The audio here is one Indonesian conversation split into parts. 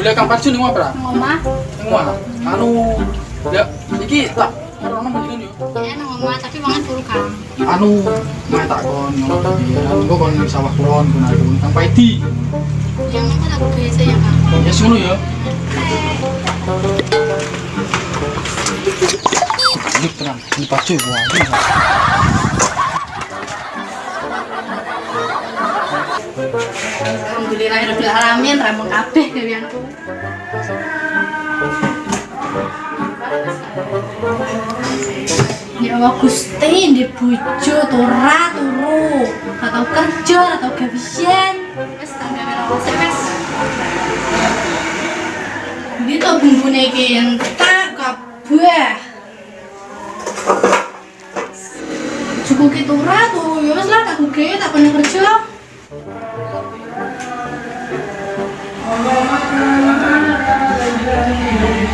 Kang. Lho lek Kang Parjo ning apa? Nang omah. Ning omah. Anu, ya iki tak ora mendingan yo. Ya nang omah, tapi mangan turu Kang. Anu, mah tak kon iki. Anu kon ning sawah kulon kun aku Kang Paidi. Yang itu aku biasa ya Kang. Ya ya. Ini tenang, ini Parjo wah. Alamin, kabeh gaweanku. Ya Allah Gusti, di bojo tora turu, atau kerja atau gawean. Wis tak gawe. Ini tuh bumbune iki entak kabeh. Cukup gitu tuh, ya lah tak gawe tak pernah kerja.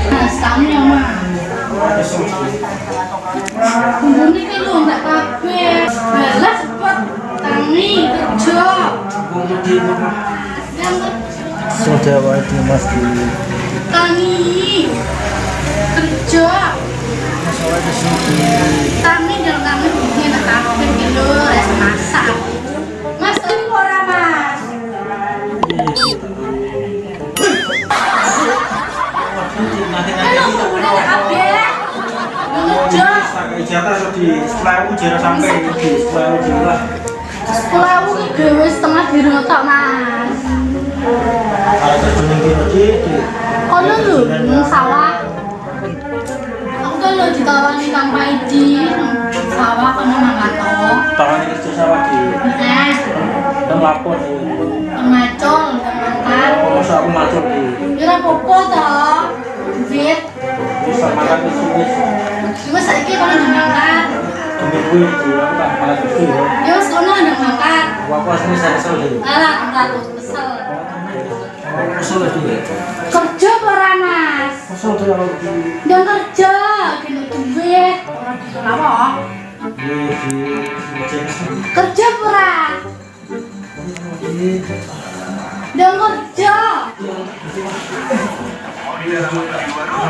Nah, setahun ya, Mak. Bumbune iki lho enggak kerja. Wajib mas di tangi kerja. Tangi dan tangi lho, res masak. Bumbune tak kabeh. Jatah di sampai di setengah Mas. Kalau terjun yang di Kono lho, nang sawah. Aku kan lho ditawani Kang Paidi sawah kono mangkat to. tangan ini kerja sawah di Nah, dan lapor di nang macul, nang mangkat. kalau aku macul di Ya apa-apa to. Duit. bisa makan di sini Cuma saiki kono nang mangkat. demi di aku tak malah kerja ya. Ya wis kono nang mangkat. Aku asli saya kesel di. Alah, aku kesel. Kesel di. Kerja ora, Mas? Kesel di kalau di Yang kerja, kena duit. Ora bisa apa? Kerja apa ora?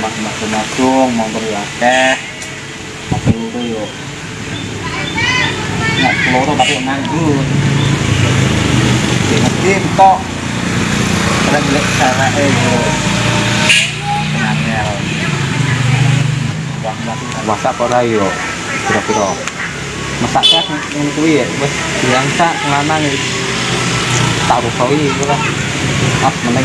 rumah masung-masung motor yo akeh tapi loro yo nek loro tapi nganggur. Ngerti tok ora golek carane yo ngangel masak ora yo kira-kira. Masak kan ngene kuwi ya? Wis diangkat lanang wis tak rusoi iku lah. Pas meneng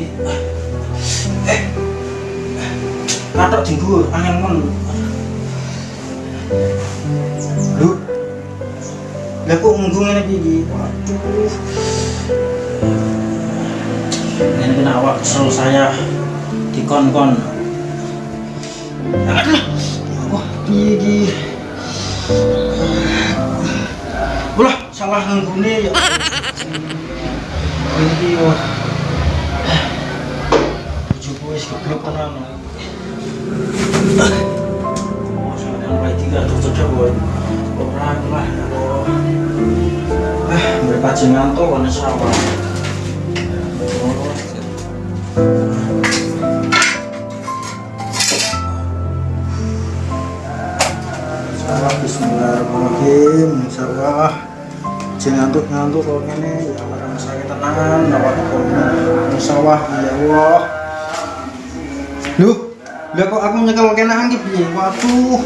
Katok dinggo angel men. Lho, lah kok ngunggung ngene iki? Waduh. Ini kena awak kesel saya dikon-kon. Aduh. Wah, piye iki? Ulah, salah ngunggune ya. Iki yo. Bojoku wis geblek tenan. Tiga cocok wae. Ora lah. Oh. Eh, mereka ngantuk kono sawah. Bismillahirrahmanirrahim. Sawah Jeng ngantuk-ngantuk kok ngene ya ora sakit tenan awak kok sawah ya Allah. Loh, lah kok aku nyekel kena angin? Waduh.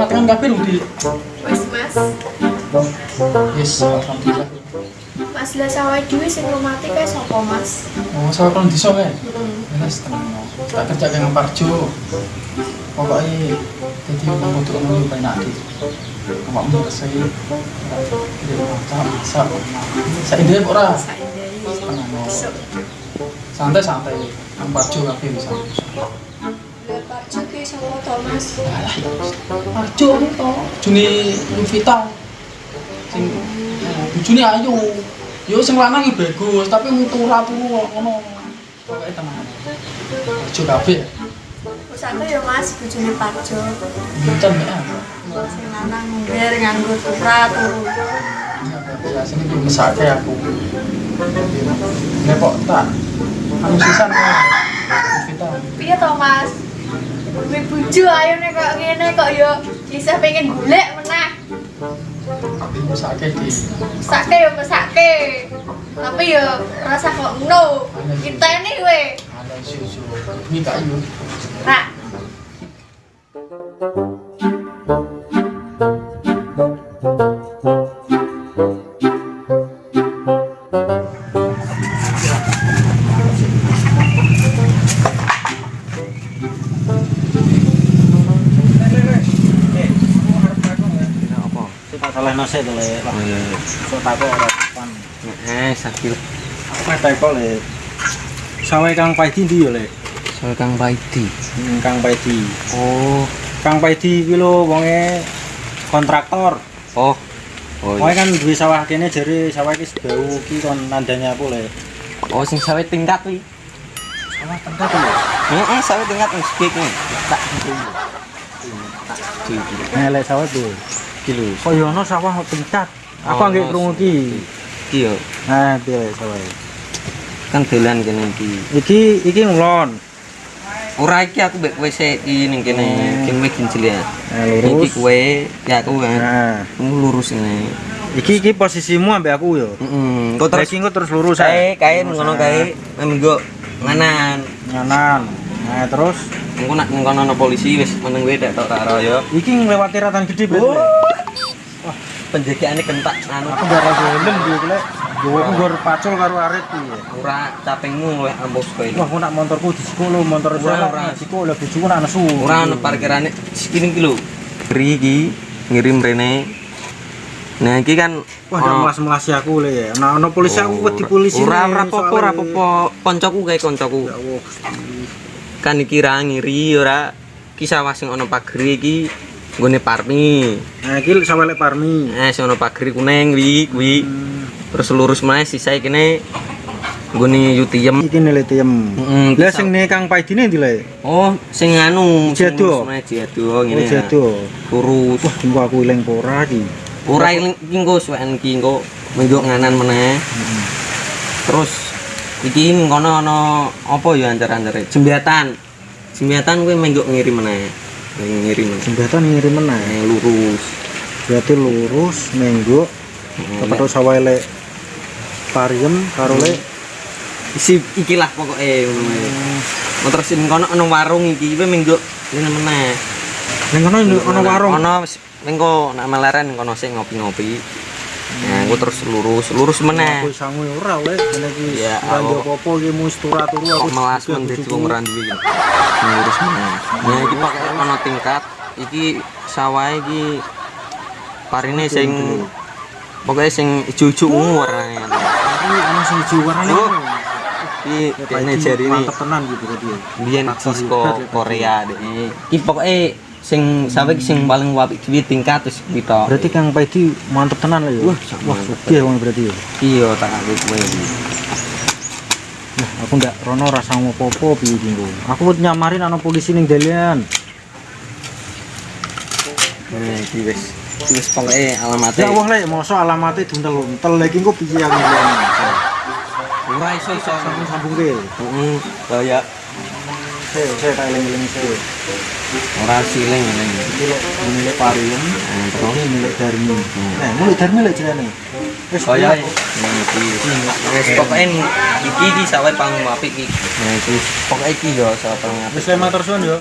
matengan kabeh lho di. Wis Mas, Yes, alhamdulillah. Mas lah sawah dhewe sing mati kae sapa Mas? Oh, sawah kon desa kae. Hmm. Wes tenang. Tak kerja kang Parjo. Pokoknya jadi mau untuk ngomong banyak di. Kamu mau kesai. Dia masak. Saya dia ora. Saindai. Tenang. no. Besok. Santai santai. Kang Parjo kabeh bisa. Mas? Alah, ya. Parjo to. Juni Luvita. Sing eh, bojone ayu. Yo sing lanang iki bagus, tapi turu ngono. Pokoke. Parjo kabeh. Aku ya Mas bojone Pak Jo. Benten ya. Sing lanang ngger nganggo turu. mesake aku tak anu sisan ya kita Piye to Mas? Kowe bojo ayo nek kok ngene kok yo bisa pengen golek meneh. mesake di Mesake yo mesake. Tapi yo rasa kok ngono. Kita ini we. ada susu ini kayu apa Salah nase to le. Lah, iya kok tak kok ora depan. eh sakit Aku meh tak kok le. Sawah Kang Paidi ndi yo le? soal kang Baidi Hmm, Kang Paidi. oh Kang Paidi kuwi lho wonge kontraktor. oh oh iya. kan duwe sawah kene jare sawah iki sebau ki kon nandanya aku le. oh sing sawit tingkat wi Sawah tengah to le. eh eh sawit tingkat wis kek tak Nah, lek sawah tuh. Kilo Kok yo ono sawah tingkat. Aku Oh, no, krungu ki. iya Nah, piye sawah. kan dolan kene iki Iki iki ngulon. ora iki aku mbek kowe sik iki ning kene kene wis kincil ya Nah, iki lurus. kowe ya aku kan Nah, lurus ini iki iki posisimu ambek aku yo. heeh kok Terus terus engko terus lurus ae. kae ngono kae minggu nganan Nganan. Nah, terus engko nak ana polisi wis meneng kowe tok karo ya iki nglewati ratan gede berarti. Penjagaane kentak anu Aku gak rasa helm iki lek. Gowo aku gor pacul karo arit iki. ora capengmu luwih ambos kowe Wah, aku nak motorku di sekolah, motor Ora, saya ora. di sekolah, bojoku nak nesu. ora ana parkirane segini iki lho Beri iki ngirim rene nah iki kan Wah, gak ono- melas-melasi aku le ya. Nah, ono polisi aku wedi polisi. ora le, ora apa-apa ora apa-apa koncoku kae koncoku Ya kan iki ra ngiri ora kisah sing ana pageri iki nggone parmi Nah, iki sampe lek parmi. eh sing ana pageri kuning wi kuwi Hmm. terus lurus meneh sisa kene nggone yutiem Iki nilai tiem. Heeh, Lah sing ne Kang Paidine ndi le? oh sing anu Jado? lurus meneh jado ngene Oh, jado. lurus Wah, tunggu aku ilang pora iki. ora iki engko suwen iki engko minggu nganan meneh terus iki ning kono ana apa ya ancar-ancare jembatan jembatan kuwi minggu ngirim meneh ngirim meneh. Jembatan ngirim meneh. Nah, lurus Berarti lurus menggo Nah, ketemu sawah lek Pariem karo lek isi ikilah pokoknya. Mau terus ning kono ana warung iki kuwi minggu ngene meneh ning kono ono warung. ono mengko nak meleren kono sing ngopi-ngopi nah aku terus lurus lurus meneh Aku sangu ora lek ngene iki. Ya, Ora aku- apa-apa iki mung turu aku. melas mendet bojoku. wong ya. lurus meneh nah iki ana tingkat iki sawah iki parine sing pokoknya sing ijo-ijo ungu warnane Iki ana sing ijo warnane. Iki kene jari ini Mantep tenan gitu berarti. ya. biyen Cisco ya, Korea deh iki pokoke sing sampai sing paling apik kuwi tingkat kuwi tok. Berarti Kang Pedi mantep tenan lho ya. Wah, Wah, oke wong berarti ya. Iya tak aku kowe. Nah, aku ndak rono rasa mau popo piye iki engko. Aku wis nyamarin ana polisi ning dalian. Nah, iki wis wis pokoke alamate. Ya Allah lek mosok alamate duntel-untel lagi engko piye aku. Ora iso iso. Sambung sambung ke. Heeh, kaya Saya saya tak eling-eling saya. ora siling. Iki lek milik Parium, terus ini milik Darmi. Nah, milik Darmi lek jenenge. Wis kaya ngene iki. Wis pokoke iki iki sawe apik iki. Nah, iki pokoke iki yo sawe paling apik. Wis lek matur suwun yo.